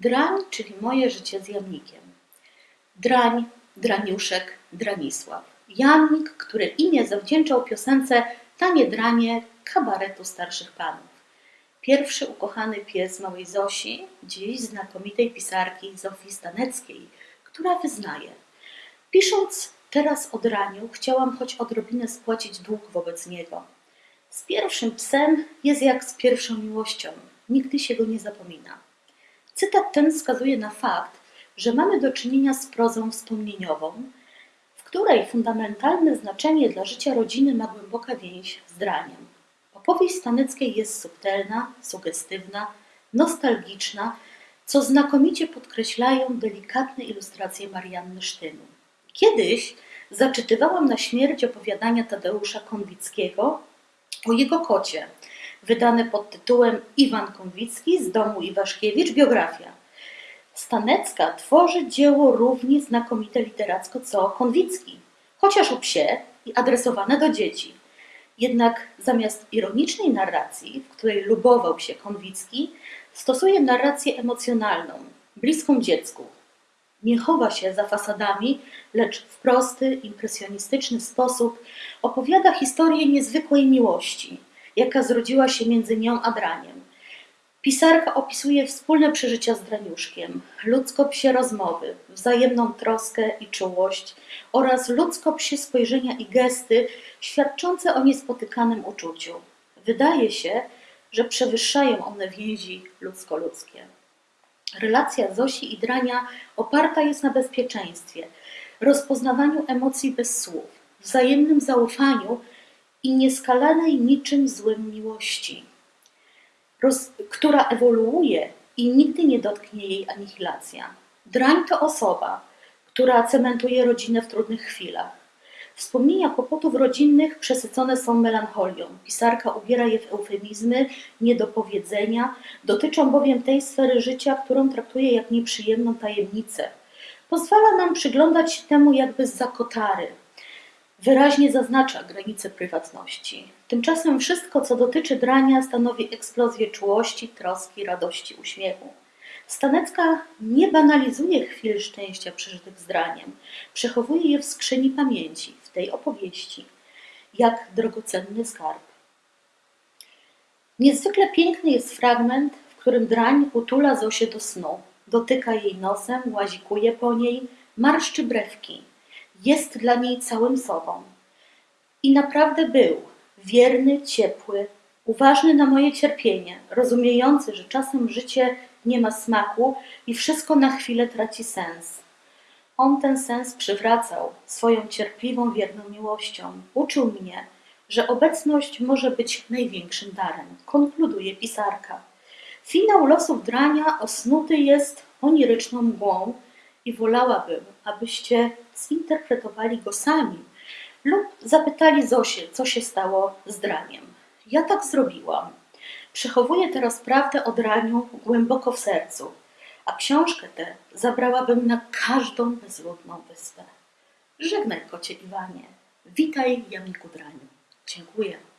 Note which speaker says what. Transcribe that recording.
Speaker 1: Drań, czyli moje życie z jamnikiem. Drań, Draniuszek, Dranisław. Jamnik, który imię zawdzięczał piosence Tanie dranie kabaretu starszych panów. Pierwszy ukochany pies małej Zosi, dziś znakomitej pisarki Zofii Staneckiej, która wyznaje. Pisząc teraz o draniu, chciałam choć odrobinę spłacić dług wobec niego. Z pierwszym psem jest jak z pierwszą miłością. Nigdy się go nie zapomina. Cytat ten wskazuje na fakt, że mamy do czynienia z prozą wspomnieniową, w której fundamentalne znaczenie dla życia rodziny ma głęboka więź z draniem. Opowieść Staneckiej jest subtelna, sugestywna, nostalgiczna, co znakomicie podkreślają delikatne ilustracje Marianny Sztynu. Kiedyś zaczytywałam na śmierć opowiadania Tadeusza Konwickiego o jego kocie, wydane pod tytułem Iwan Konwicki z domu Iwaszkiewicz, biografia. Stanecka tworzy dzieło równie znakomite literacko co Konwicki, chociaż o psie i adresowane do dzieci. Jednak zamiast ironicznej narracji, w której lubował się Konwicki, stosuje narrację emocjonalną, bliską dziecku. Nie chowa się za fasadami, lecz w prosty, impresjonistyczny sposób opowiada historię niezwykłej miłości, jaka zrodziła się między nią a Draniem. Pisarka opisuje wspólne przeżycia z Draniuszkiem, ludzko-psie rozmowy, wzajemną troskę i czułość oraz ludzko-psie spojrzenia i gesty świadczące o niespotykanym uczuciu. Wydaje się, że przewyższają one więzi ludzko-ludzkie. Relacja Zosi i Drania oparta jest na bezpieczeństwie, rozpoznawaniu emocji bez słów, wzajemnym zaufaniu i nieskalanej niczym złym miłości która ewoluuje i nigdy nie dotknie jej anihilacja. Drań to osoba, która cementuje rodzinę w trudnych chwilach. Wspomnienia kłopotów rodzinnych przesycone są melancholią. Pisarka ubiera je w eufemizmy, niedopowiedzenia, dotyczą bowiem tej sfery życia, którą traktuje jak nieprzyjemną tajemnicę. Pozwala nam przyglądać się temu jakby z zakotary, wyraźnie zaznacza granice prywatności. Tymczasem wszystko, co dotyczy drania, stanowi eksplozję czułości, troski, radości, uśmiechu. Stanecka nie banalizuje chwil szczęścia przeżytych z draniem, przechowuje je w skrzyni pamięci, w tej opowieści, jak drogocenny skarb. Niezwykle piękny jest fragment, w którym drań utula Zosię do snu, dotyka jej nosem, łazikuje po niej, marszczy brewki, jest dla niej całym sobą. I naprawdę był wierny, ciepły, uważny na moje cierpienie, rozumiejący, że czasem życie nie ma smaku i wszystko na chwilę traci sens. On ten sens przywracał swoją cierpliwą, wierną miłością. Uczył mnie, że obecność może być największym darem, konkluduje pisarka. Finał losów drania osnuty jest oniryczną mgłą i wolałabym, abyście zinterpretowali go sami lub zapytali Zosię, co się stało z draniem. Ja tak zrobiłam. Przechowuję teraz prawdę o draniu głęboko w sercu, a książkę tę zabrałabym na każdą bezludną wyspę. Żegnaj, kocie Iwanie. Witaj, Jamiku Draniu. Dziękuję.